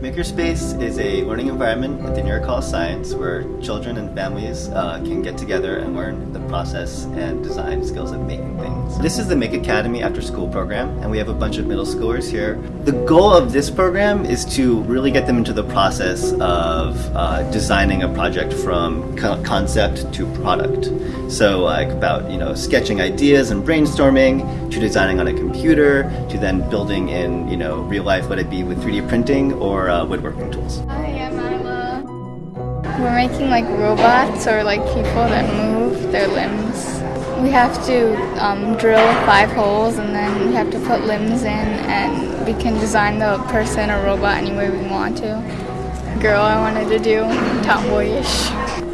Makerspace is a learning environment at the New York College of Science where children and families uh, can get together and learn the process and design skills of making things. This is the Make Academy after school program and we have a bunch of middle schoolers here. The goal of this program is to really get them into the process of uh, designing a project from concept to product. So like about you know sketching ideas and brainstorming to designing on a computer to then building in you know real life, let it be with 3D printing or uh, woodworking tools. Hi, I'm Isla. We're making like robots or like people that move their limbs. We have to um, drill five holes and then we have to put limbs in and we can design the person or robot any way we want to. Girl I wanted to do, tomboyish.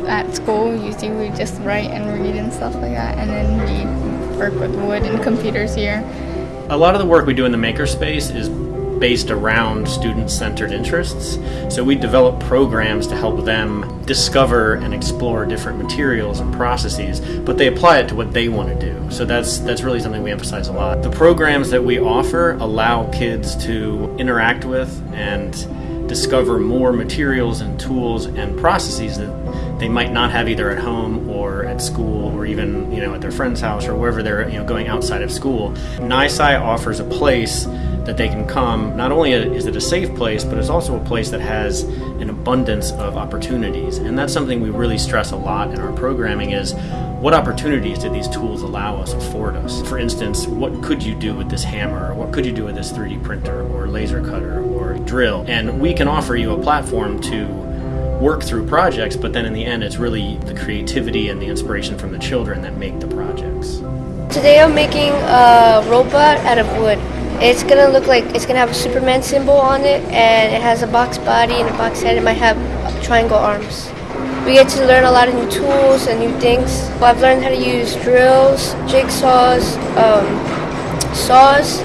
At school usually we just write and read and stuff like that and then we work with wood and computers here. A lot of the work we do in the makerspace is based around student-centered interests. So we develop programs to help them discover and explore different materials and processes, but they apply it to what they want to do. So that's that's really something we emphasize a lot. The programs that we offer allow kids to interact with and discover more materials and tools and processes that they might not have either at home or at school or even you know at their friend's house or wherever they're you know going outside of school. NYSCI offers a place that they can come. Not only is it a safe place, but it's also a place that has an abundance of opportunities. And that's something we really stress a lot in our programming is what opportunities do these tools allow us, afford us? For instance, what could you do with this hammer? What could you do with this 3D printer or laser cutter or drill? And we can offer you a platform to work through projects, but then in the end, it's really the creativity and the inspiration from the children that make the projects. Today I'm making a robot out of wood. It's gonna look like it's gonna have a Superman symbol on it, and it has a box body and a box head. It might have triangle arms. We get to learn a lot of new tools and new things. I've learned how to use drills, jigsaws, um, saws,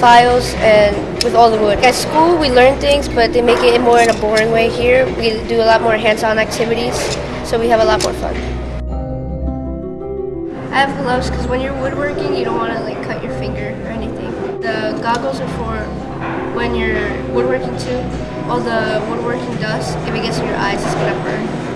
files, and with all the wood. At school, we learn things, but they make it more in a boring way. Here, we do a lot more hands-on activities, so we have a lot more fun. I have gloves because when you're woodworking, you don't want to like cut your finger or anything. Goggles are for when you're woodworking too. All the woodworking dust, if it gets in your eyes, it's gonna burn.